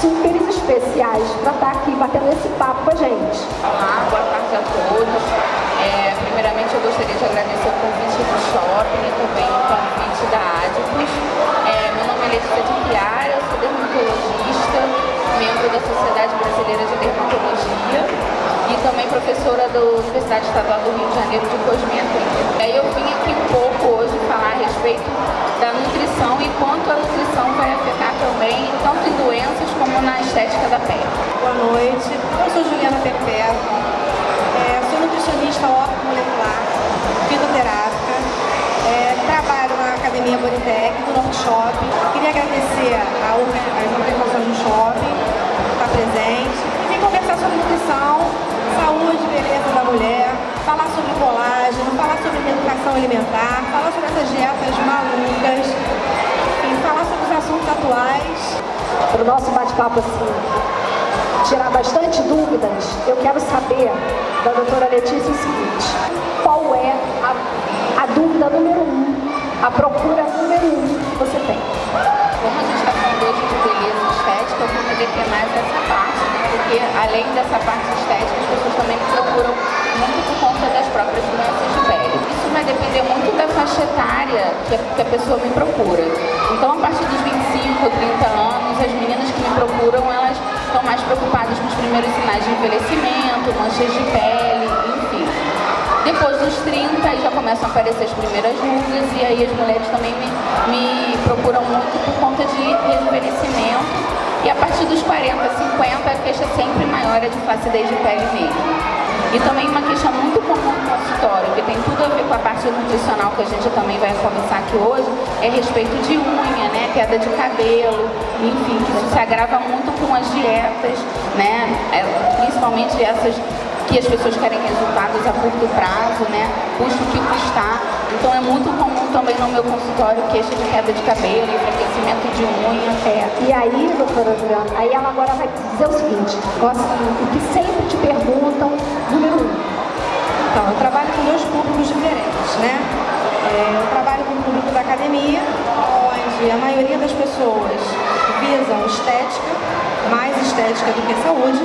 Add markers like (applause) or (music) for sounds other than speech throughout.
super especiais para estar aqui batendo esse papo com a gente. Olá, boa tarde a todos. É, primeiramente eu gostaria de agradecer o convite do shopping e também o convite da Adipus. É, meu nome é Letícia de Chiara, eu sou dermatologista, membro da Sociedade Brasileira de Dermatologia e também professora da Universidade Estadual do Rio de Janeiro de Cosmética. Aí eu vim aqui um pouco hoje falar a respeito da nutrição e quanto a nutrição vai afetar também tanto em doenças como na estética da pele. Boa noite, eu sou Juliana Perpétua, é, sou nutricionista molecular, fitoterápica, é, trabalho na Academia Bonitec, do Norte Shopping. Queria agradecer a, as organizações do shopping, estar presente, e vim conversar sobre nutrição, saúde beleza da mulher, falar sobre colágeno, falar sobre educação alimentar, falar sobre essas dietas malucas, assuntos atuais. Para o nosso bate-papo assim, tirar bastante dúvidas, eu quero saber da doutora Letícia o seguinte, qual é a, a dúvida número um, a procura número um que você tem? Como a gente está falando hoje de beleza estética, eu vou deter mais essa parte, né? porque além dessa parte estética, as pessoas também procuram muito por conta das próprias doenças de pele. Isso vai depender muito da faixa etária que a, que a pessoa me procura. Então, a partir dos 25, 30 anos, as meninas que me procuram, elas estão mais preocupadas com os primeiros sinais de envelhecimento, manchas de pele, enfim. Depois dos 30 já começam a aparecer as primeiras rugas e aí as mulheres também me, me procuram muito por conta de rejuvenescimento e a partir dos 40, 50, a queixa sempre maior é de flacidez de pele mesmo. E também uma queixa muito comum no consultório, com a parte nutricional que a gente também vai conversar aqui hoje, é respeito de unha, né, queda de cabelo, enfim, que isso se agrava muito com as dietas, né, é, principalmente essas que as pessoas querem resultados a curto prazo, né? Custo que custar. Então é muito comum também no meu consultório queixa de queda de cabelo, enfraquecimento de unha, pé. E aí, doutora Juliana, aí ela agora vai dizer o seguinte, o que sempre te perguntam, número um. Então, eu trabalho com dois públicos diferentes, né? É, eu trabalho com o público da academia, onde a maioria das pessoas visam estética, mais estética do que saúde,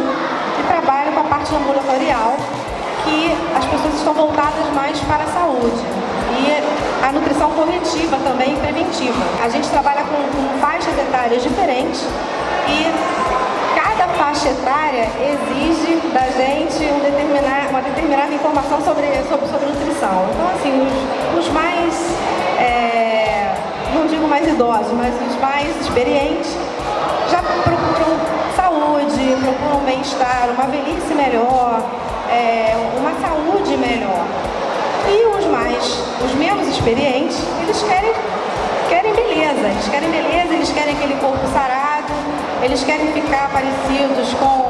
e trabalho com a parte ambulatorial, que as pessoas estão voltadas mais para a saúde. E a nutrição corretiva também preventiva. A gente trabalha com, com faixas etárias diferentes e faixa etária exige da gente um determinar, uma determinada informação sobre, sobre, sobre nutrição. Então, assim, os, os mais, é, não digo mais idosos, mas os mais experientes já procuram saúde, procuram bem-estar, uma velhice melhor, é, uma saúde melhor. E os mais, os menos experientes, eles querem, querem beleza, eles querem beleza, eles querem aquele corpo sarado, eles querem ficar parecidos com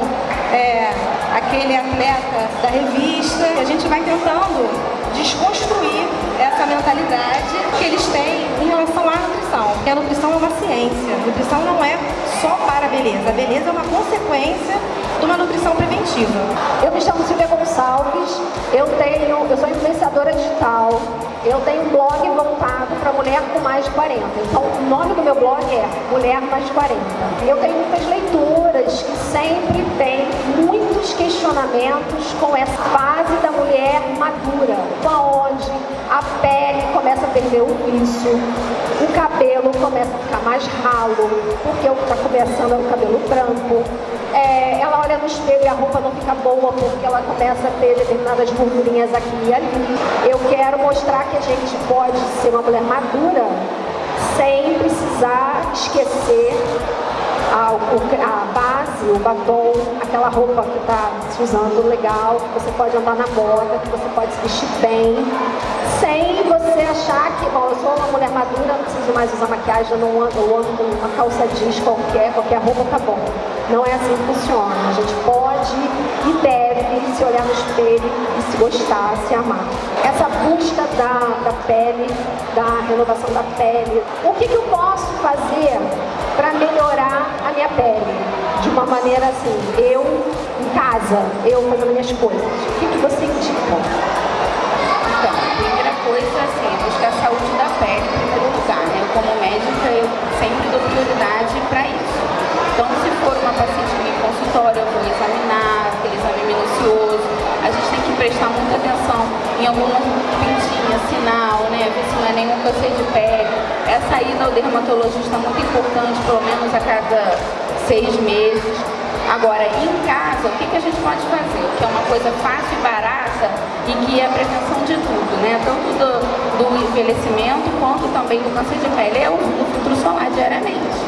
é, aquele atleta da revista. A gente vai tentando desconstruir essa mentalidade que eles têm em relação à nutrição. Porque a nutrição é uma ciência, a nutrição não é só para a beleza. A beleza é uma consequência de uma nutrição preventiva. Eu me chamo Silvia Gonçalves, eu tenho, eu sou influenciadora digital, eu tenho um blog voltado para mulher com mais de 40. Então, o nome do meu blog é Mulher Mais de 40. Eu tenho muitas leituras que sempre têm muitos questionamentos com essa fase da mulher madura, onde? A pele começa a perder o vício, o cabelo começa a ficar mais ralo, porque está começando o cabelo branco, é, ela olha no espelho e a roupa não fica boa porque ela começa a ter determinadas gordurinhas aqui e ali. Eu quero mostrar que a gente pode ser uma mulher madura sem precisar esquecer a, a base, o batom, aquela roupa que está se usando legal, que você pode andar na moda, que você pode se vestir bem, sem você achar que, bom, eu sou uma mulher madura, não preciso mais usar maquiagem, eu não ando, eu ando uma calça jeans qualquer, qualquer roupa tá bom. Não é assim que funciona. A gente pode e deve se olhar no espelho e se gostar, se amar. Essa busca da, da pele, da renovação da pele. O que, que eu posso fazer para melhorar a minha pele? De uma maneira assim, eu em casa, eu fazendo minhas coisas, o que, que você indica? Então, a primeira coisa, assim, é buscar a saúde da pele em primeiro lugar, né? Eu, como médica, eu sempre dou prioridade para isso. Então, se for uma paciente em consultório, eu vou examinar, aquele exame minucioso, a gente que prestar muita atenção em alguma pintinha, sinal, né? Ver se não é nenhum câncer de pele. Essa ida ao dermatologista é muito importante, pelo menos a cada seis meses. Agora, em casa, o que, que a gente pode fazer? Que é uma coisa fácil e barata e que é a prevenção de tudo, né? Tanto do, do envelhecimento quanto também do câncer de pele é o, o filtro solar diariamente,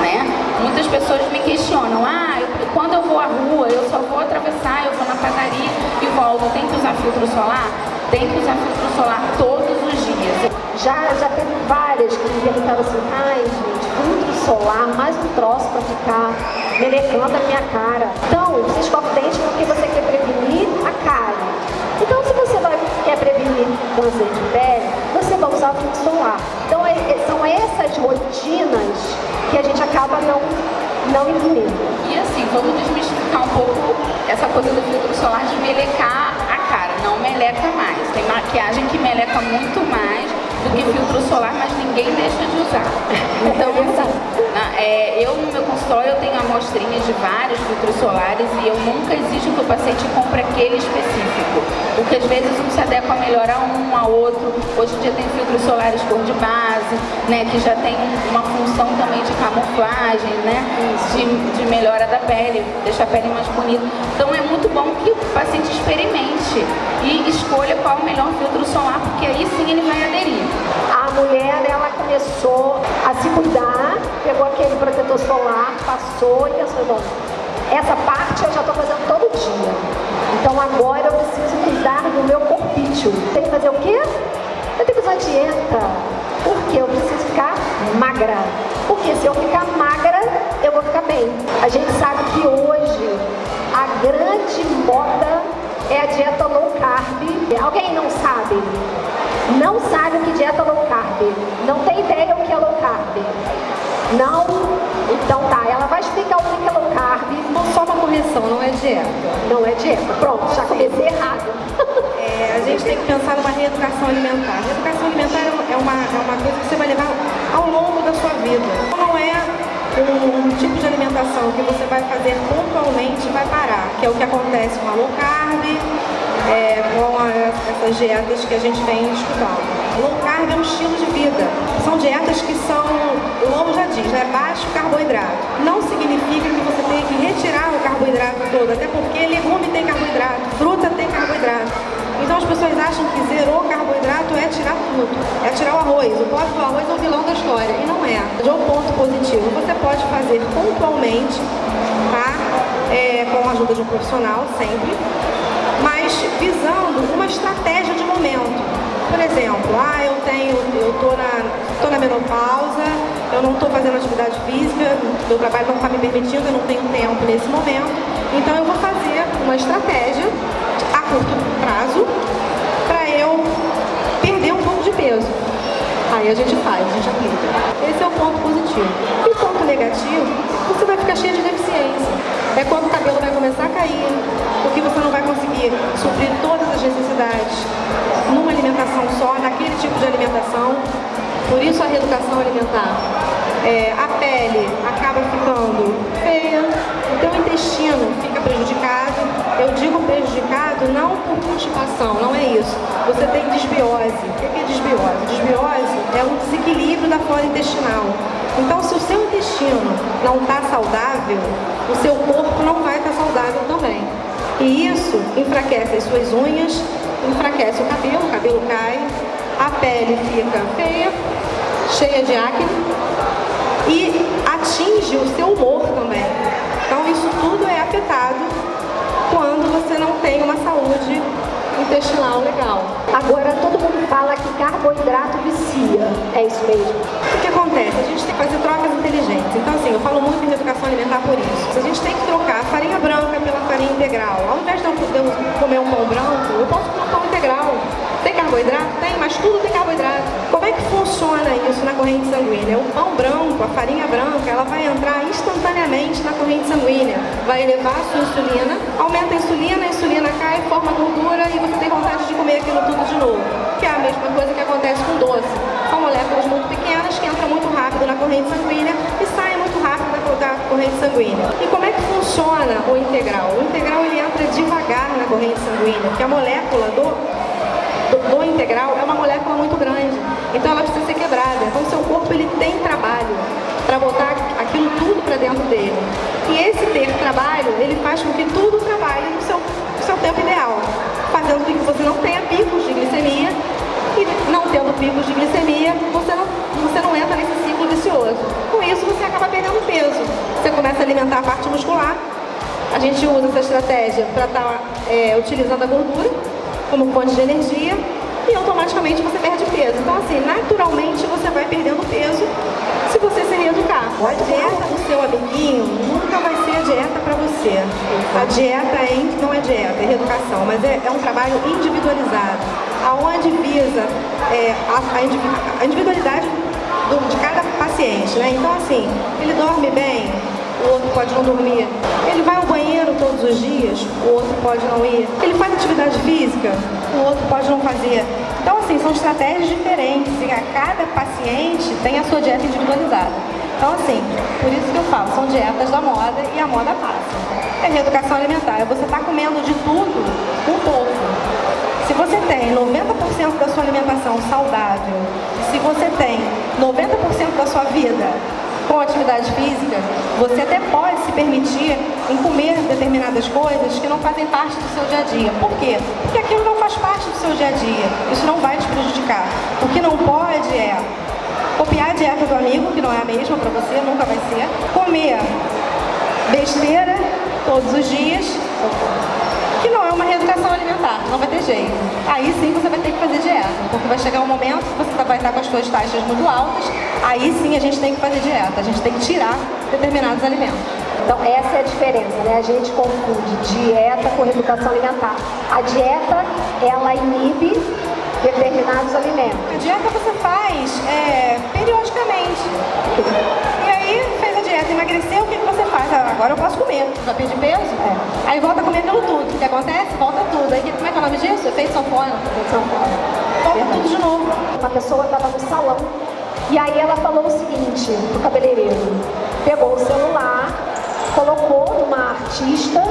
né? Muitas pessoas me questionam, ah, eu, quando eu vou à rua, eu só vou atravessar, eu vou na padaria e volto, tem que usar filtro solar? Tem que usar filtro solar todos os dias. Já, já teve várias que me perguntaram assim, ai gente, filtro solar, mais um troço para ficar melecando a minha cara. Então, você escova o dente porque você quer prevenir a cara. Então, se você vai, quer prevenir câncer de pele, você vai usar filtro solar. Então, é, é, são essas rotinas que a gente acaba não, não incluindo. E assim, vamos desmistificar um pouco essa coisa do filtro solar de melecar a cara. Não meleca mais. Tem maquiagem que meleca muito mais do que filtro solar, mas ninguém deixa de usar. Então, assim, na, é, eu no meu consultório eu tenho amostrinhas de vários filtros solares e eu nunca exijo que o paciente compre aquele específico, porque às vezes um se adequa melhor a um, a outro. Hoje em dia tem filtros solares cor de base, né, que já tem uma função também de camuflagem, né, de, de melhora da pele, deixa a pele mais bonita. Então muito bom que o paciente experimente e escolha qual o melhor filtro solar, porque aí sim ele vai aderir. A mulher, ela começou a se cuidar, pegou aquele protetor solar, passou e pensou, bom, essa parte eu já estou fazendo todo dia. Então agora eu preciso cuidar do meu corpício. Tem que fazer o quê? Eu tenho que usar dieta. Porque eu preciso ficar magra. Porque se eu ficar magra, eu vou ficar bem. A gente sabe que hoje a grande moda é a dieta low carb. Alguém não sabe? Não sabe o que dieta low carb? Não tem ideia o que é low carb? Não? Então tá, ela vai explicar o que é low carb. Só uma correção, não é dieta. Não é dieta. Pronto, já comecei errado. É, a gente tem que pensar numa reeducação alimentar. Reeducação alimentar é uma, é uma coisa que você vai levar ao longo da sua vida. Não é um, tipo de alimentação que você vai fazer pontualmente vai parar, que é o que acontece com a low carb, é, com a, essas dietas que a gente vem estudando. Low carb é um estilo de vida. São dietas que são, o nome já diz, né, baixo carboidrato. Não significa que você tenha que retirar o carboidrato todo, até porque legume tem tem carboidrato. Então as pessoas acham que zerou carboidrato é tirar tudo, é tirar o arroz. O pobre do arroz é o vilão da história, e não é. De um ponto positivo, você pode fazer pontualmente, tá? É, com a ajuda de um profissional, sempre, mas visando uma estratégia de momento. Por exemplo, ah, eu tenho, eu tô na, tô na menopausa, eu não estou fazendo atividade física, meu trabalho não está me permitindo, eu não tenho tempo nesse momento, então eu vou fazer uma estratégia a curto prazo para eu perder um pouco de peso. Aí a gente faz, a gente aplica. Esse é o ponto positivo. E o ponto negativo, você vai ficar cheio de deficiência. É quando o cabelo vai começar a cair, porque você não vai conseguir suprir todas as necessidades numa alimentação só, naquele tipo de alimentação. Por isso a reeducação alimentar. É, a pele acaba ficando feia, o teu intestino fica prejudicado. Eu digo prejudicado não por constipação, não é isso. Você tem desbiose. O que é desbiose? Desbiose é um desequilíbrio da flora intestinal. Então, se o seu intestino não está saudável, o seu corpo não vai estar tá saudável também. E isso enfraquece as suas unhas, enfraquece o cabelo, o cabelo cai, a pele fica feia, cheia de acne e atinge o seu humor também. Então isso tudo é afetado quando você não tem uma saúde intestinal legal. Agora todo mundo fala que carboidrato vicia, é isso mesmo? O que acontece? A gente tem que fazer trocas inteligentes. Então assim, eu falo muito em educação alimentar por isso. A gente tem que trocar a farinha branca pela farinha integral. Ao invés de eu comer um pão branco, eu posso comer um pão integral. Carboidrato? Tem, mas tudo tem carboidrato. Como é que funciona? isso na corrente sanguínea? O pão branco, a farinha branca, ela vai entrar instantaneamente na corrente sanguínea, vai elevar a sua insulina, aumenta a insulina, a insulina cai, forma gordura e você tem vontade de comer aquilo tudo de novo. Que é a mesma coisa que acontece com doce. São moléculas muito pequenas que entram muito rápido na corrente sanguínea e saem muito rápido da corrente sanguínea. E como é que funciona o integral? O integral ele entra devagar na corrente sanguínea, porque a molécula do, do, integral é uma molécula muito grande, então ela precisa ser quebrada. Então seu corpo ele tem trabalho para botar aquilo tudo para dentro dele. E esse ter trabalho, ele faz com que tudo trabalhe no seu, no seu tempo ideal, fazendo com que você não tenha picos de glicemia e não tendo picos de glicemia, você não, você não entra nesse ciclo vicioso. Com isso, você acaba perdendo peso. Você começa a alimentar a parte muscular. A gente usa essa estratégia para estar tá, é, utilizando a gordura como fonte de energia e automaticamente você perde peso. Então, assim, naturalmente você vai perdendo peso se você se reeducar. A dieta do seu amiguinho nunca vai ser a dieta para você. A dieta é, não é dieta, é reeducação, mas é, é um trabalho individualizado, aonde visa é, a, a, individualidade do, de cada paciente. Né? Então, assim, ele dorme bem, o outro pode não dormir. Ele vai ao banheiro todos os dias, o outro pode não ir. Ele faz atividade física, o outro pode não fazer. Então, assim, são estratégias diferentes e a cada paciente tem a sua dieta individualizada. Então, assim, por isso que eu falo, são dietas da moda e a moda passa. É reeducação alimentar, é você estar tá comendo de tudo um pouco. Se você tem 90% da sua alimentação saudável, se você tem 90% da sua vida com atividade física, você até pode se permitir em comer determinadas coisas que não fazem parte do seu dia a dia. Por quê? Porque aquilo não faz parte do seu dia a dia. Isso não vai te prejudicar. O que não pode é copiar a dieta do amigo, que não é a mesma para você, nunca vai ser. Comer besteira todos os dias, que não é uma reeducação alimentar, não vai ter jeito. Aí sim você vai ter que fazer dieta, porque vai chegar um momento que você vai estar com as suas taxas muito altas, aí sim a gente tem que fazer dieta, a gente tem que tirar determinados alimentos. Então essa é a diferença, né? A gente confunde dieta com reeducação alimentar. A dieta, ela inibe determinados alimentos. A dieta você faz é, periodicamente. E aí fez a dieta, emagreceu, o que, que você faz? Ah, agora eu posso comer. Já perdi peso? É. Aí volta a comer aquilo tudo. O que acontece? Volta tudo. Aí como é que é o nome disso? Efeito sanfona. Efeito sanfona. Volta tudo de novo. Uma pessoa estava no salão e aí ela falou o seguinte pro cabeleireiro. Pegou o celular, colocou numa artista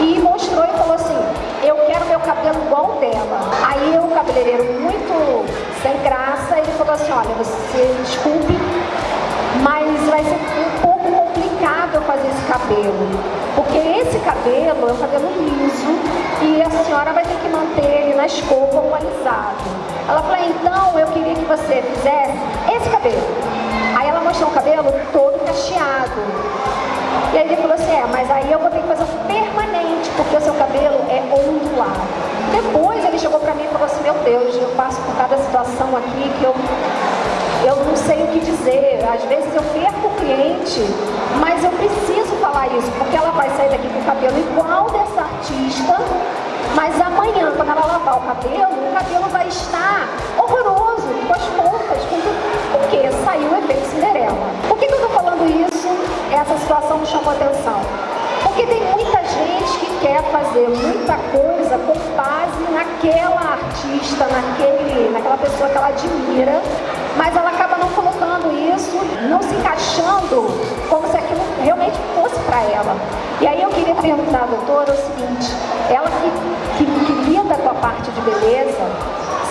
e mostrou e falou assim, eu quero meu cabelo igual dela. Aí o cabeleireiro, muito sem graça, ele falou assim, olha, você desculpe, mas vai ser eu fazer esse cabelo. Porque esse cabelo é um cabelo liso e a senhora vai ter que manter ele na escova ou alisado. Ela falou, então eu queria que você fizesse esse cabelo. Aí ela mostrou o cabelo todo cacheado. E aí ele falou assim, é, mas aí eu vou ter que fazer um permanente, porque o seu cabelo é ondulado. Depois ele chegou pra mim e falou assim, meu Deus, eu passo por cada situação aqui que eu, eu não sei o que dizer. Às vezes eu perco o cliente, mas eu preciso falar isso, porque ela vai sair daqui com o cabelo igual dessa artista, mas amanhã, quando ela lavar o cabelo, o cabelo vai estar horroroso, com as pontas, com tudo, porque saiu o efeito Cinderela. Por que, que eu estou falando isso? Essa situação me chamou atenção. Porque tem muita gente que quer fazer muita coisa com base naquela artista, naquele, naquela pessoa que ela admira, mas ela acaba não colocando isso, não se encaixando como se aquilo realmente fosse para ela. E aí eu queria perguntar à doutora o seguinte, ela que, que, que lida com a parte de beleza,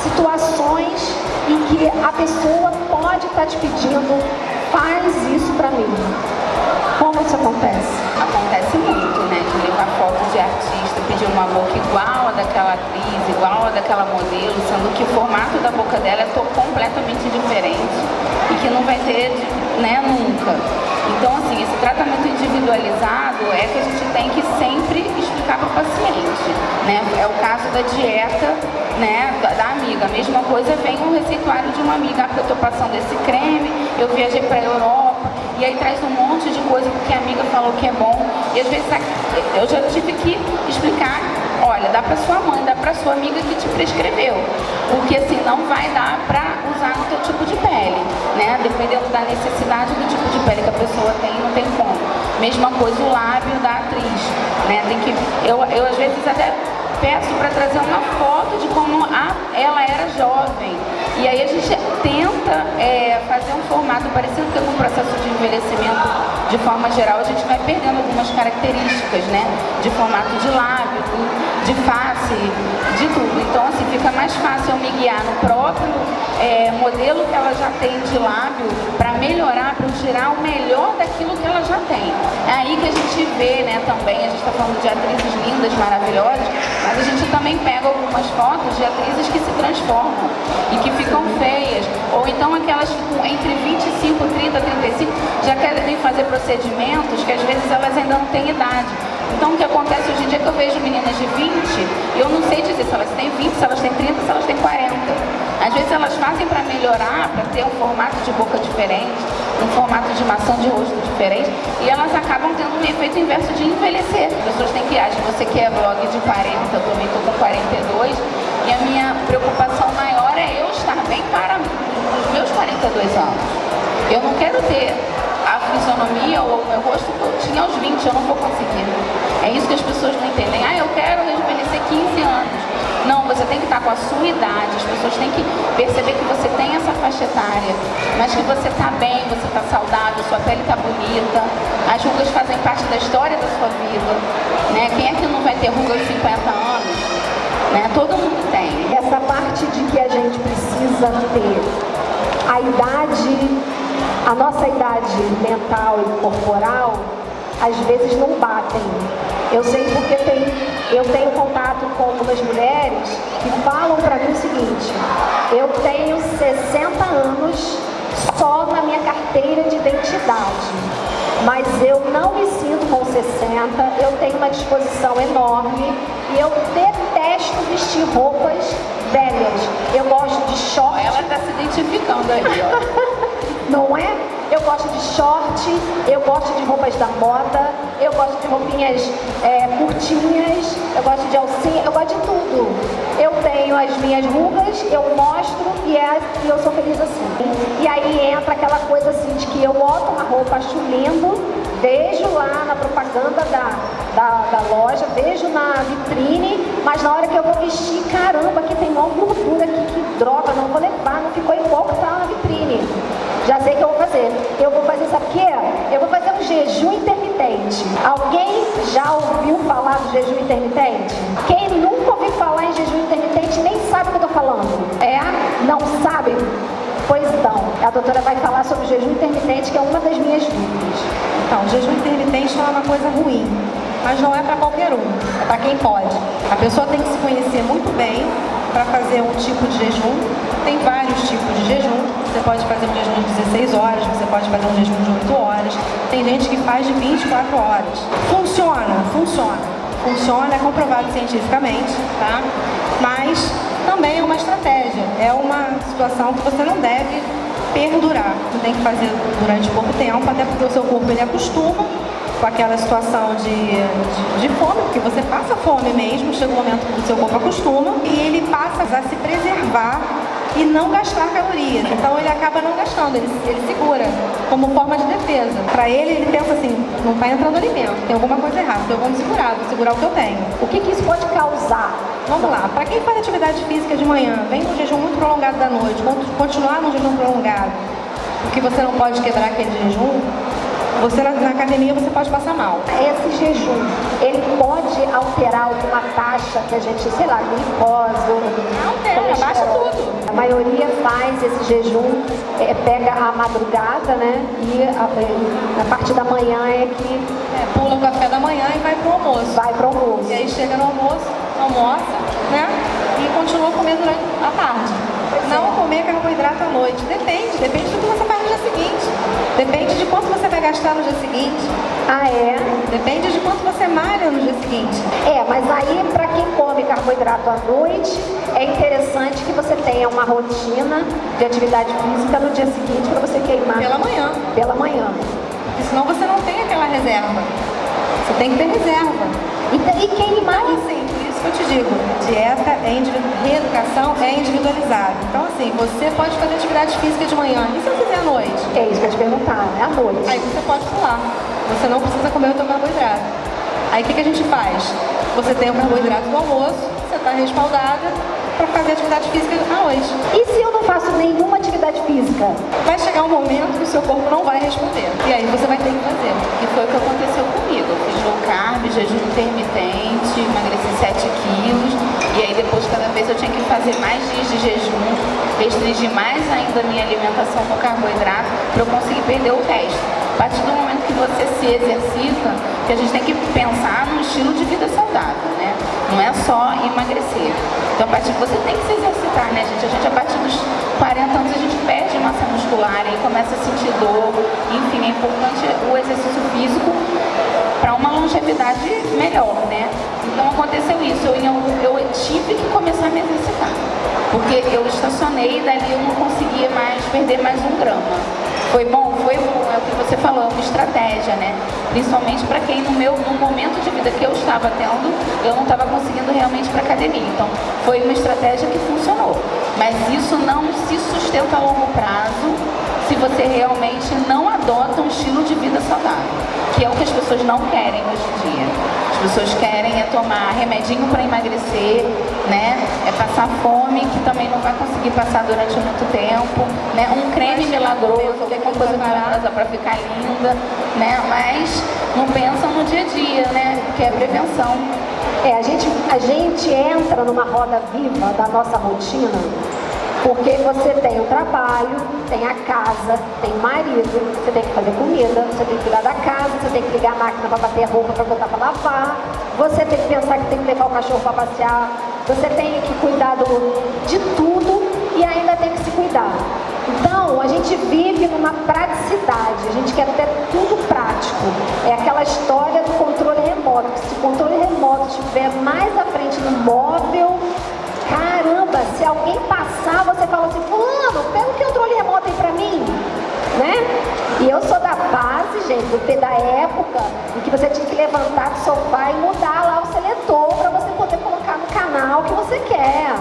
situações em que a pessoa pode estar tá te pedindo, faz isso para mim. Como isso acontece? Acontece muito, né? De levar fotos de artista, pedir uma boca igual a daquela atriz, igual a daquela modelo, sendo que o formato da boca dela é completamente diferente e que não vai ter, né, nunca. Então, assim, esse tratamento individualizado é que a gente tem que sempre explicar para o paciente, né? É o caso da dieta, né, da, amiga. A mesma coisa vem um receituário de uma amiga, ah, porque eu estou passando esse creme, eu viajei para a Europa, e aí traz um monte de coisa porque a amiga falou que é bom. E às vezes eu já tive que explicar, olha, dá para sua mãe, dá para sua amiga que te prescreveu. porque assim não vai dar para usar no teu tipo de pele, né? Dependendo da necessidade do tipo de pele que a pessoa tem, não tem como. Mesma coisa o lábio da atriz, né? Tem que eu, eu às vezes até peço para trazer uma foto de como a, ela era jovem. E aí a gente tenta é, fazer um formato parecido com o processo de envelhecimento de forma geral, a gente vai perdendo algumas características, né? De formato de lábio, de face, de tudo. Então, assim, fica mais fácil eu me guiar no próprio é, modelo que ela já tem de lábio para melhorar, para tirar o melhor daquilo que ela já tem. É aí que a gente vê, né, também, a gente está falando de atrizes lindas, maravilhosas, mas a gente também pega algumas fotos de atrizes que se transformam e que ficam feias, ou então aquelas que entre 25, 30, 35 já querem fazer procedimentos que às vezes elas ainda não têm idade. Então o que acontece hoje em dia é que eu vejo meninas de 20 e eu não sei dizer se elas têm 20, se elas têm 30, se elas têm 40. Às vezes elas fazem para melhorar, para ter um formato de boca diferente, um formato de maçã de rosto diferente e elas acabam tendo um efeito inverso de envelhecer. As pessoas têm que agir. Você que é blog de 40, eu também estou com 42 e a minha preocupação maior é eu estar bem para os meus 42 anos. Eu não quero ter fisionomia ou o meu rosto que eu tinha aos 20, eu não vou conseguir. É isso que as pessoas não entendem. Ah, eu quero rejuvenescer 15 anos. Não, você tem que estar com a sua idade, as pessoas têm que perceber que você tem essa faixa etária, mas que você está bem, você está saudável, sua pele está bonita, as rugas fazem parte da história da sua vida. Né? Quem é que não vai ter ruga aos 50 anos? Né? Todo mundo tem. Essa parte de que a gente precisa ter a idade, a nossa idade mental e corporal, às vezes não batem. Eu sei porque tem, eu tenho contato com algumas mulheres que falam para mim o seguinte, eu tenho 60 anos só na minha carteira de identidade, mas eu não me sinto com 60, eu tenho uma disposição enorme e eu detesto vestir roupas velhas. Eu gosto de short. Ela está se identificando aí, ó. (laughs) não é? Eu gosto de short, eu gosto de roupas da moda, eu gosto de roupinhas é, curtinhas, eu gosto de alcinha, eu gosto de tudo. Eu tenho as minhas rugas, eu mostro e, é, e eu sou feliz assim. E aí entra aquela coisa assim de que eu boto uma roupa, acho lindo, vejo lá na propaganda da, da, da, loja, vejo na vitrine, mas na hora que eu vou vestir, caramba, aqui tem uma gordura aqui, que droga, não vou levar, não ficou igual que tá na vitrine. Já sei o que eu vou fazer. Eu vou fazer, sabe o quê? Eu vou fazer um jejum intermitente. Alguém já ouviu falar do jejum intermitente? Quem nunca ouviu falar em jejum intermitente nem sabe o que eu tô falando. É? Não sabe? Pois então, a doutora vai falar sobre o jejum intermitente, que é uma das minhas dúvidas. Então, o jejum intermitente não é uma coisa ruim, mas não é para qualquer um, é para quem pode. A pessoa tem que se conhecer muito bem para fazer um tipo de jejum. Tem vários tipos de jejum. Você pode fazer um jejum de 16 horas, você pode fazer um jejum de 8 horas. Tem gente que faz de 24 horas. Funciona, funciona. Funciona, é comprovado cientificamente, tá? Mas também é uma estratégia, é uma situação que você não deve perdurar. Você tem que fazer durante pouco tempo, até porque o seu corpo ele acostuma com aquela situação de, de, de, fome, porque você passa fome mesmo, chega um momento que o seu corpo acostuma e ele passa a se preservar e não gastar calorias. Então ele acaba não gastando, ele, ele segura como forma de defesa. Para ele, ele pensa assim, não está entrando alimento, tem alguma coisa errada, então eu vou me segurar, vou segurar o que eu tenho. O que, que isso pode causar? Vamos lá, para quem faz atividade física de manhã, vem num jejum muito prolongado da noite, continuar num jejum prolongado, porque você não pode quebrar aquele jejum, você na, na, academia você pode passar mal. Esse jejum, ele pode alterar alguma taxa que a gente, sei lá, glicose, Altera, baixa tudo. A maioria faz esse jejum, é, pega a madrugada, né? E a, a partir da manhã é que... É, pula o café da manhã e vai pro almoço. Vai pro almoço. E aí chega no almoço, almoça, né? E continua comendo durante a tarde. Não comer carboidrato à noite. Depende, depende do que você faz no dia seguinte. Depende de quanto você vai gastar no dia seguinte. Ah, é? Depende de quanto você malha no dia seguinte. É, mas aí para quem come carboidrato à noite, é interessante que você tenha uma rotina de atividade física no dia seguinte para você queimar. Pela manhã. Pela manhã. Porque senão você não tem aquela reserva. Você tem que ter reserva. E, e queimar... Então, assim, eu te digo, dieta é reeducação é individualizada. Então, assim, você pode fazer atividade física de manhã. E se eu fizer à noite? É isso que eu te perguntar, é à noite. Aí você pode pular. Você não precisa comer o seu carboidrato. Aí o que, que a gente faz? Você tem o carboidrato do almoço, você está respaldada para fazer atividade física à noite. E se eu não faço nenhuma atividade física? Vai chegar um momento que o seu corpo não vai responder. E aí você vai ter que fazer. E foi o que aconteceu comigo. Eu fiz low carb, jejum intermitente, emagreci 7 quilos. E aí depois cada vez eu tinha que fazer mais dias de jejum, restringir mais ainda a minha alimentação com carboidrato para eu conseguir perder o resto. A partir do você se exercita, que a gente tem que pensar no estilo de vida saudável, né? Não é só emagrecer. Então, a partir de você tem que se exercitar, né, gente? A gente, a partir dos 40 anos, a gente perde massa muscular e começa a sentir dor. Enfim, é importante o exercício físico para uma longevidade melhor, né? Então, aconteceu isso. Eu, eu, eu tive que começar a me exercitar. Porque eu estacionei e dali eu não conseguia mais perder mais um grama. Foi bom? Foi bom, é o que você falou, é uma estratégia, né? Principalmente para quem no meu no momento de vida que eu estava tendo, eu não estava conseguindo realmente para academia. Então, foi uma estratégia que funcionou. Mas isso não se sustenta a longo prazo se você realmente não adota um estilo de vida saudável, que é o que as pessoas não querem hoje em dia. As pessoas querem é tomar remedinho para emagrecer, né? É passar fome, que também não vai conseguir passar durante muito tempo, né? Um creme milagroso, alguma coisa milagrosa para ficar linda, né? Mas não pensam no dia a dia, né? Que é prevenção. É, a gente, a gente entra numa roda viva da nossa rotina porque você tem o trabalho, tem a casa, tem marido, você tem que fazer comida, você tem que cuidar da casa, você tem que ligar a máquina para bater roupa para botar para lavar, você tem que pensar que tem que levar o cachorro para passear, você tem que cuidar do, de tudo e ainda tem que se cuidar. Então, a gente vive numa praticidade, a gente quer ter tudo prático. É aquela história do controle remoto, que se o controle remoto estiver mais à frente no móvel, alguém passar, você fala assim, fulano, pega o controle remoto aí pra mim, né? E eu sou da base, gente, do, da época em que você tinha que levantar do sofá e mudar lá o seletor para você poder colocar no canal que você quer.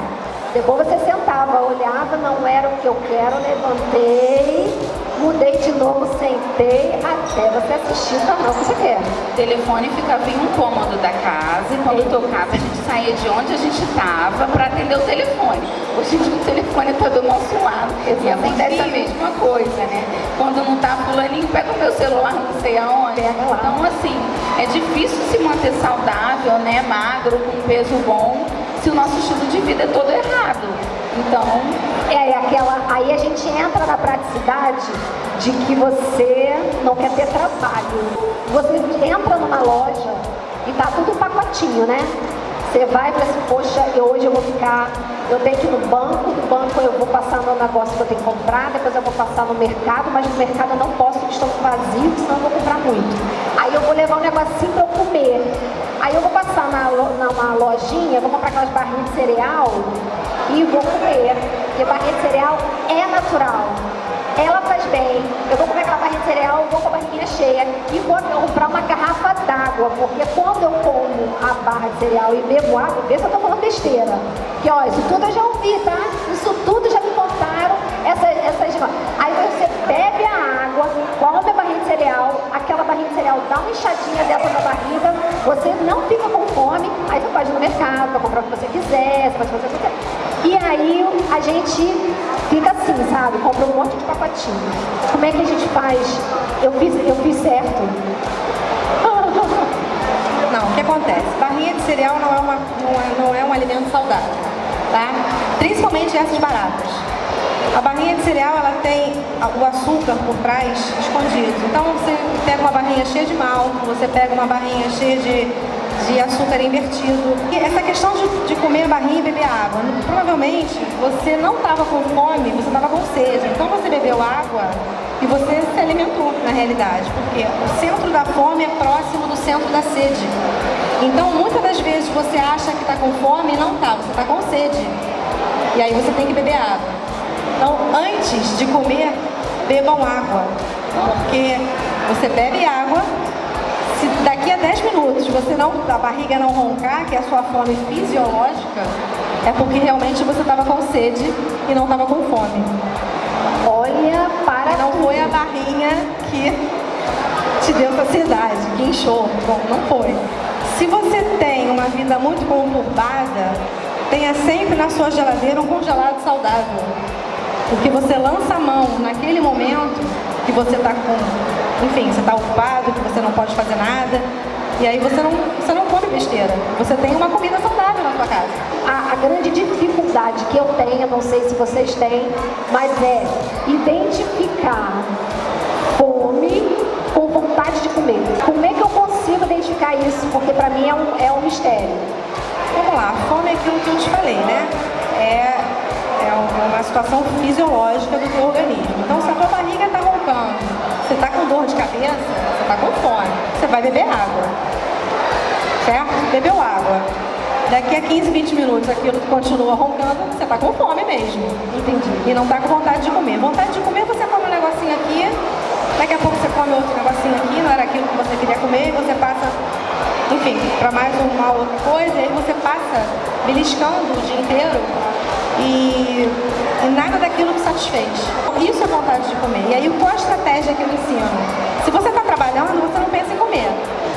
Depois você sentava, olhava, não era o que eu quero, levantei, mudei de novo, sentei, até você assistir o canal que você quer. O telefone ficava em um cômodo da casa e quando tocava a gente saía de onde a gente estava para atender o telefone. Hoje em dia o telefone está do nosso lado e acontece a mesma coisa, né? Quando não tá fulaninho, pega o meu celular, não sei aonde. Então assim, é difícil se manter saudável, né? Magro, com peso bom, se o nosso estilo de vida é todo errado. Então, é, é aquela, aí a gente entra na praticidade de que você não quer ter trabalho. Você entra numa loja e tá tudo pacotinho, né? Você vai e fala assim, poxa, eu, hoje eu vou ficar, eu tenho que ir no banco, do banco eu vou passar no negócio que eu tenho que comprar, depois eu vou passar no mercado, mas no mercado eu não posso porque estou vazio, senão eu vou comprar muito. Aí eu vou levar um negocinho para eu comer. Aí eu vou passar na, numa lojinha, vou comprar aquelas barrinhas de cereal e vou comer. Porque barrinha de cereal é natural. Ela faz bem. Eu vou comer aquela barrinha de cereal, vou com a barriguinha cheia e vou comprar uma garrafa d'água, porque quando eu como a barra de cereal e bebo água, vê se eu tô falando besteira. Que ó, isso tudo eu já ouvi, tá? Isso tudo já me contaram. Essa, essas... Aí você bebe a água, come a barrinha de cereal, aquela barrinha de cereal dá uma inchadinha dentro da barriga, você não fica com fome, aí você pode ir no mercado para comprar o que você quiser, você pode fazer o que você quiser. E aí a gente fica assim, sabe? Compra um monte de pacotinho. Como é que a gente faz? Eu fiz, eu fiz certo. (laughs) Não, o que acontece? Barrinha de cereal não é, uma, não é, não é um alimento saudável, tá? Principalmente essas baratas. A barrinha de cereal, ela tem o açúcar por trás escondido. Então, você pega uma barrinha cheia de malto, você pega uma barrinha cheia de de açúcar invertido. E essa questão de, de comer barrinha e beber água, provavelmente você não estava com fome, você estava com sede. Então você bebeu água e você se alimentou na realidade, porque o centro da fome é próximo do centro da sede. Então muitas das vezes você acha que está com fome e não está, você está com sede. E aí você tem que beber água. Então antes de comer, bebam água, porque você bebe água Se daqui a 10 minutos você não, a barriga não roncar, que é a sua fome fisiológica, é porque realmente você estava com sede e não estava com fome. Olha, para Não foi a barrinha que te deu saciedade, que inchou. Bom, não foi. Se você tem uma vida muito conturbada, tenha sempre na sua geladeira um congelado saudável. Porque você lança a mão naquele momento que você está com, enfim, você está ocupado, que você não pode fazer nada, e aí você não, você não come besteira. Você tem uma comida saudável na sua casa. A, a, grande dificuldade que eu tenho, não sei se vocês têm, mas é identificar fome com vontade de comer. Como é que eu consigo identificar isso? Porque para mim é um, é um mistério. Vamos lá, fome é aquilo que eu te falei, né? É, é uma situação fisiológica do teu organismo. Então, se a tua barriga está roncando, você está com dor de cabeça, você está com fome, você vai beber água. Certo? Bebeu água. Daqui a 15, 20 minutos aquilo continua roncando, você está com fome mesmo. Entendi. E não está com vontade de comer. Vontade de comer, você come um negocinho aqui, daqui a pouco você come outro negocinho aqui, não era aquilo que você queria comer, e você passa, enfim, para mais uma outra coisa, e aí você passa beliscando o dia inteiro e, e nada daquilo te satisfez. Isso é vontade de comer. E aí qual a estratégia que eu ensino? Se você está trabalhando, você não pensa em comer.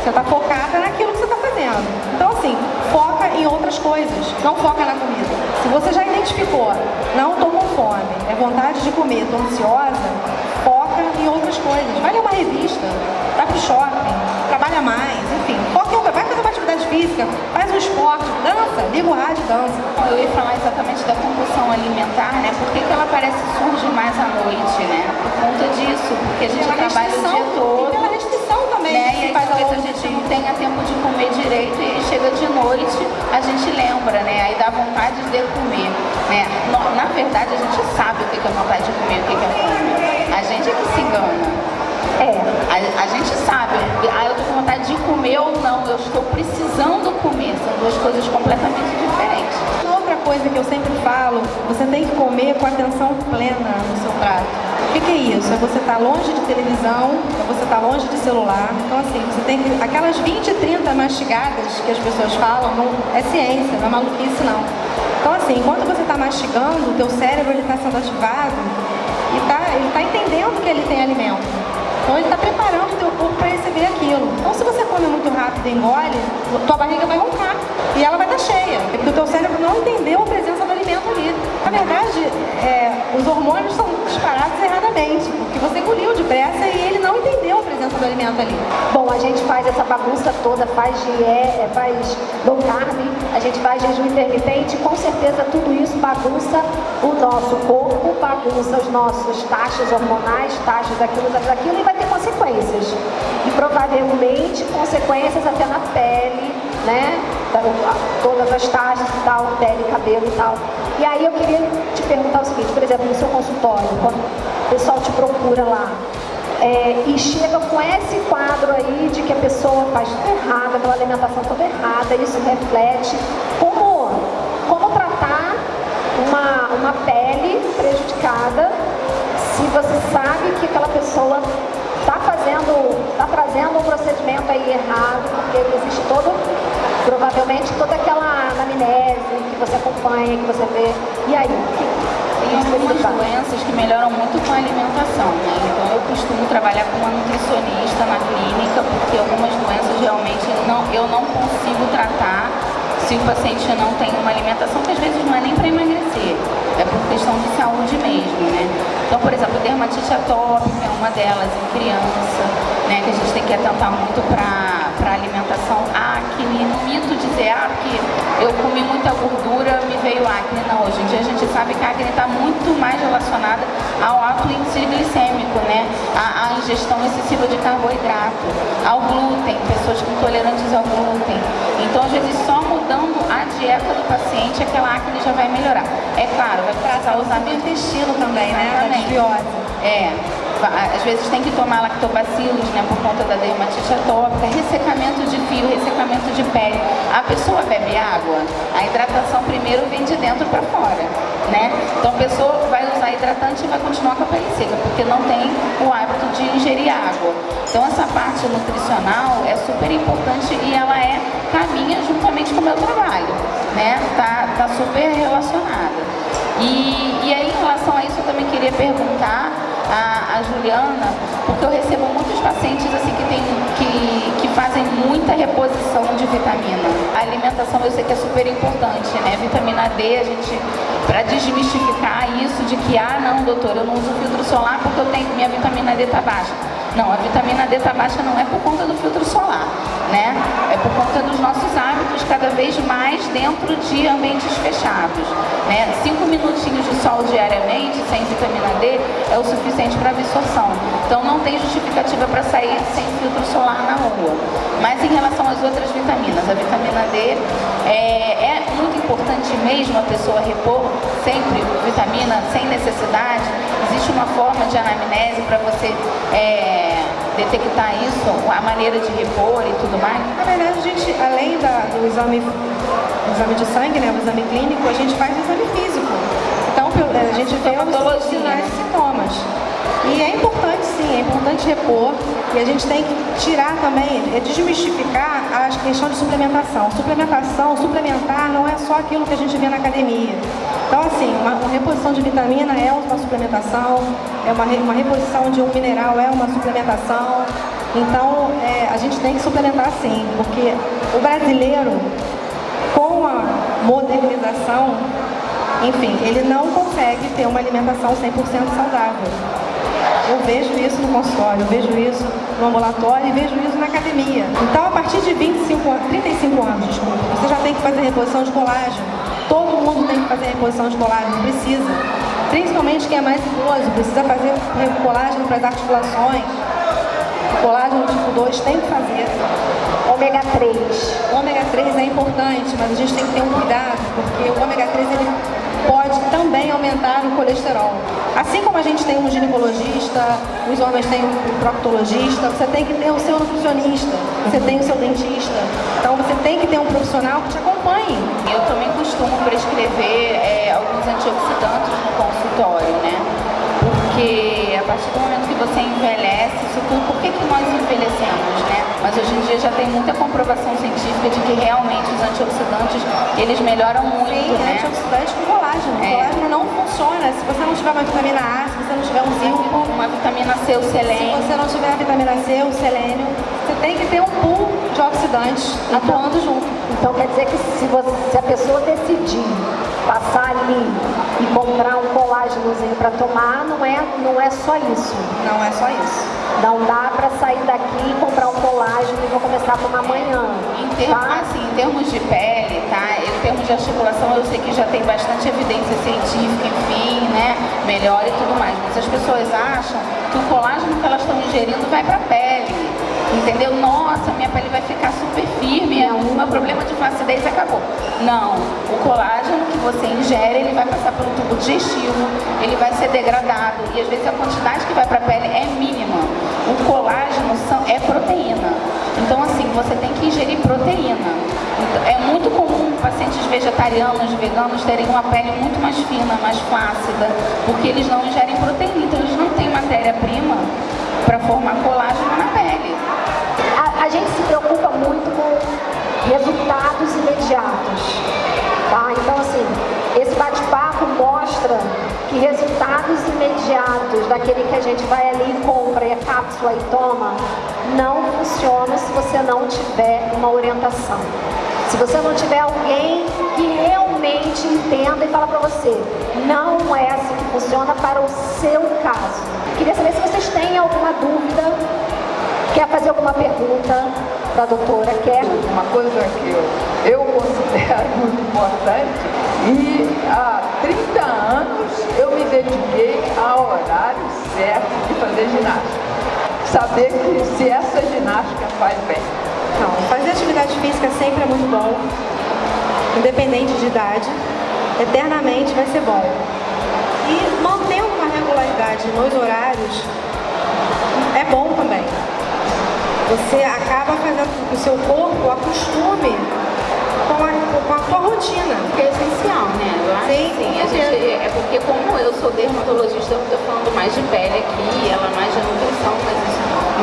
Você está focada naquilo que você está fazendo. Então assim, foca em outras coisas, não foca na comida. Se você já identificou, não estou com fome, é vontade de comer, estou ansiosa, foca em outras coisas. Vai ler uma revista, vai pro shopping, trabalha mais, enfim, foca atividade física, faz um esporte, dança, liga o rádio, dança. Eu ia falar exatamente da compulsão alimentar, né? Por que, que ela parece surge mais à noite, né? Por conta disso, porque a gente trabalha o dia todo. E pela restrição também. Né? E aí faz talvez a gente não tenha tempo de comer direito e chega de noite, a gente lembra, né? Aí dá vontade de comer, né? Na verdade, a gente sabe o que é vontade de comer, o que é fome. A gente é que se engana. É. A, a, gente sabe, ah, eu tô com vontade de comer ou não, eu estou precisando comer, são duas coisas completamente diferentes. Outra coisa que eu sempre falo, você tem que comer com atenção plena no seu prato. O que, que é isso? É você estar tá longe de televisão, é você estar tá longe de celular. Então assim, você tem que. Aquelas 20, 30 mastigadas que as pessoas falam, não é ciência, não é maluquice não. Então assim, enquanto você está mastigando, o teu cérebro está sendo ativado e tá, ele está entendendo que ele tem alimento. Então ele está preparando o teu corpo para receber aquilo. Então se você come muito rápido e engole, tua barriga vai roncar e ela vai estar tá cheia. Porque o teu cérebro não entendeu a presença do ali. Na verdade, é, os hormônios são disparados erradamente, porque você engoliu depressa e ele não entendeu a presença do alimento ali. Bom, a gente faz essa bagunça toda, faz, é, faz low carb, a gente faz jejum intermitente, com certeza tudo isso bagunça o nosso corpo, bagunça os nossos taxas hormonais, taxas daquilo, daquilo e vai ter consequências. E provavelmente consequências até na pele, né? Todas as taxas e tal, pele, cabelo e tal. E aí eu queria te perguntar o seguinte, por exemplo, no seu consultório, quando o pessoal te procura lá, é, e chega com esse quadro aí de que a pessoa faz tudo errado, aquela alimentação toda errada, isso reflete. Como, como tratar uma, uma pele prejudicada se você sabe que aquela pessoa está fazendo, está trazendo um procedimento aí errado, porque existe todo, provavelmente toda aquela anamnese que você acompanha, que você vê. E aí? Tem algumas doenças que melhoram muito com a alimentação, né? Então eu costumo trabalhar com uma nutricionista na clínica, porque algumas doenças realmente não, eu não consigo tratar se o paciente não tem uma alimentação que às vezes não é nem para emagrecer, é por questão de saúde mesmo, né? Então, por exemplo, dermatite atópica é uma delas em criança, né? Que a gente tem que atentar muito para a alimentação. Acne, no mito dizer, ah, que eu comi muita gordura, me veio acne. Não, hoje em dia a gente sabe que a acne está muito mais relacionada ao alto índice glicêmico, né? A, a ingestão excessiva de carboidrato, ao glúten, pessoas intolerantes ao glúten. Então, às vezes, só mudando a dieta do paciente, aquela acne já vai melhorar. É claro, vai precisar usar o intestino também, né? Desbiose. É. Às vezes tem que tomar lactobacilos, né, por conta da dermatite atópica, ressecamento de fio, ressecamento de pele. A pessoa bebe água, a hidratação primeiro vem de dentro para fora, né? Então a pessoa vai usar hidratante e vai continuar com a pele seca, porque não tem o hábito de ingerir água. Então essa parte nutricional é super importante e ela é caminha juntamente com o meu trabalho, né? Tá, tá super relacionada. E, e aí em relação a isso eu também queria perguntar a, a Juliana, porque eu recebo muitos pacientes assim que, tem, que, que fazem muita reposição de vitamina. A alimentação eu sei que é super importante, né? Vitamina D, a gente, para desmistificar isso de que, ah não, doutor, eu não uso filtro solar porque eu tenho, minha vitamina D tá baixa. Não, a vitamina D está baixa não é por conta do filtro solar, né? É por conta dos nossos hábitos cada vez mais dentro de ambientes fechados, né? Cinco minutinhos de sol diariamente sem vitamina D é o suficiente para absorção. Então não tem justificativa para sair sem filtro solar na rua. Mas em relação às outras vitaminas, a vitamina D é, é muito importante mesmo a pessoa repor sempre vitamina sem necessidade. Existe uma forma de anamnese para você é, detectar isso, a maneira de repor e tudo mais? Na verdade, a gente, além da, do exame, do exame de sangue, né, o exame clínico, a gente faz o exame físico. Então, a gente vê os sinais e sintomas. E é importante sim, é importante repor e a gente tem que tirar também, é desmistificar a questão de suplementação. Suplementação, suplementar não é só aquilo que a gente vê na academia. Então assim, uma, uma reposição de vitamina é uma suplementação, é uma, uma reposição de um mineral é uma suplementação. Então é, a gente tem que suplementar sim, porque o brasileiro, com a modernização, enfim, ele não consegue ter uma alimentação 100% saudável. Eu vejo isso no consultório, eu vejo isso no ambulatório e vejo isso na academia. Então, a partir de 25, 35 anos, desculpa, você já tem que fazer reposição de colágeno. Todo mundo tem que fazer reposição de colágeno, precisa. Principalmente quem é mais idoso, precisa fazer colágeno para as articulações. Colágeno tipo 2 tem que fazer. Ômega 3. O ômega 3 é importante, mas a gente tem que ter um cuidado, porque o ômega 3 ele pode também aumentar o colesterol. Assim como a gente tem um ginecologista, os homens têm um proctologista, você tem que ter o seu nutricionista, você tem o seu dentista. Então você tem que ter um profissional que te acompanhe. Eu também costumo prescrever é, alguns antioxidantes no consultório, né? Porque a partir do momento que você envelhece, isso tudo, por que, que nós envelhecemos, né? Mas hoje em dia já tem muita comprovação científica de que realmente os antioxidantes, eles melhoram muito, Sim, né? antioxidante com colágeno. É. Colágeno não funciona se você não tiver uma vitamina A, se você não tiver um zinco. Uma vitamina C, o selênio. Se você não tiver a vitamina C, o selênio, você tem que ter um pool de oxidantes então, atuando junto. Então quer dizer que se, você, se a pessoa decidir passar ali e comprar colágenozinho para tomar, não é, não é só isso. Não é só isso. Não dá para sair daqui e comprar um colágeno e vou começar a tomar amanhã. Em, termos, tá? assim, em termos de pele, tá? Em termos de articulação, eu sei que já tem bastante evidência científica, enfim, né? Melhor e tudo mais. Mas as pessoas acham que o colágeno que elas estão ingerindo vai para a pele. Entendeu? Nossa, minha pele vai ficar super firme, é o meu problema de flacidez acabou. Não, o colágeno que você ingere, ele vai passar pelo tubo digestivo, ele vai ser degradado e às vezes a quantidade que vai para a pele é mínima. O colágeno são, é proteína. Então assim, você tem que ingerir proteína. Então, é muito comum pacientes vegetarianos, veganos terem uma pele muito mais fina, mais flácida, porque eles não ingerem proteína, então eles não têm matéria-prima para formar colágeno na muito com resultados imediatos, tá? Então, assim, esse bate-papo mostra que resultados imediatos daquele que a gente vai ali e compra e a cápsula e toma, não funciona se você não tiver uma orientação. Se você não tiver alguém que realmente entenda e fala para você, não é assim que funciona para o seu caso. Queria saber se vocês têm alguma dúvida, quer fazer alguma pergunta para a doutora, quer? Uma coisa que eu, eu considero (laughs) muito importante e há 30 anos eu me dediquei ao horário certo de fazer ginástica. Saber que se essa ginástica faz bem. Não, fazer atividade física sempre é muito bom, independente de idade, eternamente vai ser bom. E mantendo uma regularidade nos horários é bom também. Você acaba fazendo com que o seu corpo acostume com a, com a tua rotina. Que é essencial, né? Eu acho Sim, sim. A gente, é porque como eu sou dermatologista, eu estou falando mais de pele aqui, ela mais de nutrição, mas,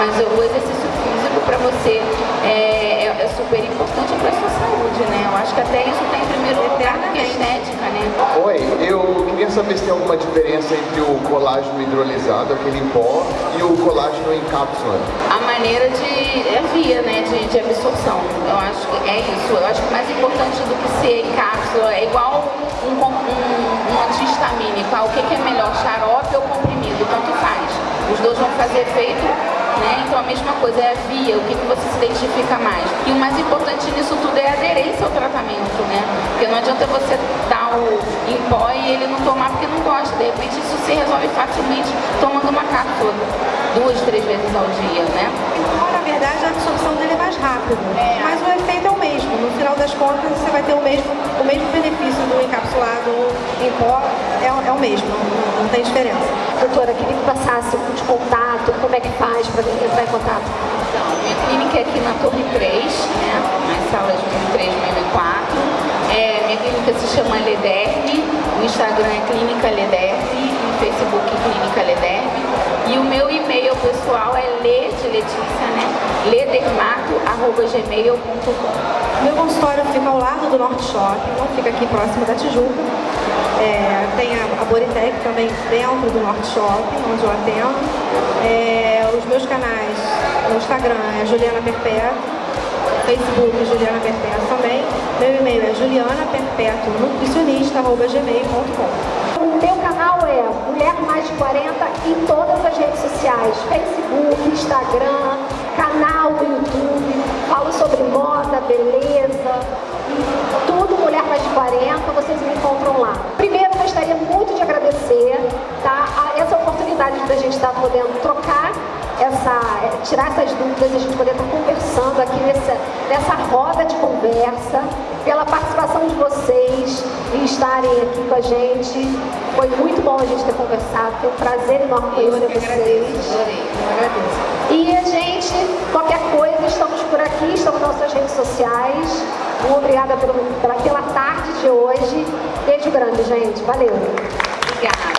mas o exercício físico para você é, é, é, super importante para a sua saúde, né? Eu acho que até isso tem em primeiro lugar que é estética, né? Oi, eu queria saber se tem alguma diferença entre o colágeno hidrolisado, aquele em pó, e o colágeno em cápsula. A maneira de... é via, né, de, de absorção. Eu acho que é isso. Eu acho que mais importante do que ser em cápsula é igual um, um, um antihistamínico. Ah, o que, que é melhor, xarope ou comprimido? Tanto faz. Os dois vão fazer efeito né? Então a mesma coisa é a via, o que, que você se identifica mais. E o mais importante nisso tudo é a aderência ao tratamento, né? Porque não adianta você dar o em pó e ele não tomar porque não gosta. De repente isso se resolve facilmente tomando uma cápsula duas, três vezes ao dia, né? Na verdade a absorção dele é mais rápido, é. mas o efeito é o mesmo. No final das contas você vai ter o mesmo, o mesmo benefício do encapsulado em pó, é, é o mesmo, não, não tem diferença. Doutora, queria que passasse de contato, como é que faz para entrar em contato? Então, minha clínica é aqui na Torre 3, né, nas salas 1003, 1004. É, minha clínica se chama Lederme, o Instagram é Clínica Lederme, no Facebook Clínica Lederme. E o meu e-mail pessoal é le de Letícia, né? ledermato.gmail.com Meu consultório fica ao lado do Norte Shopping, não fica aqui próximo da Tijuca. É, tem a, a Boritec também dentro do Norte Shopping, onde eu atendo. É, os meus canais no Instagram é Juliana Perpétua, Facebook Juliana Perpétua também. Meu e-mail é canal é Mulher Mais de 40 em todas as redes sociais, Facebook, Instagram, canal do YouTube, falo sobre moda, beleza, tudo Mulher Mais de 40, vocês me encontram lá. Primeiro, gostaria muito de agradecer tá, essa oportunidade da gente estar podendo trocar essa, tirar essas dúvidas, a gente poder estar conversando aqui nessa, nessa roda de conversa, pela participação de vocês e estarem aqui com a gente. Foi muito bom a gente ter conversado, foi um prazer enorme conhecer vocês. Agradeço, eu agradeço. E a gente, qualquer coisa, estamos por aqui, estamos nas nossas redes sociais. Muito obrigada pela, pela tarde de hoje. Beijo grande, gente. Valeu. Obrigada.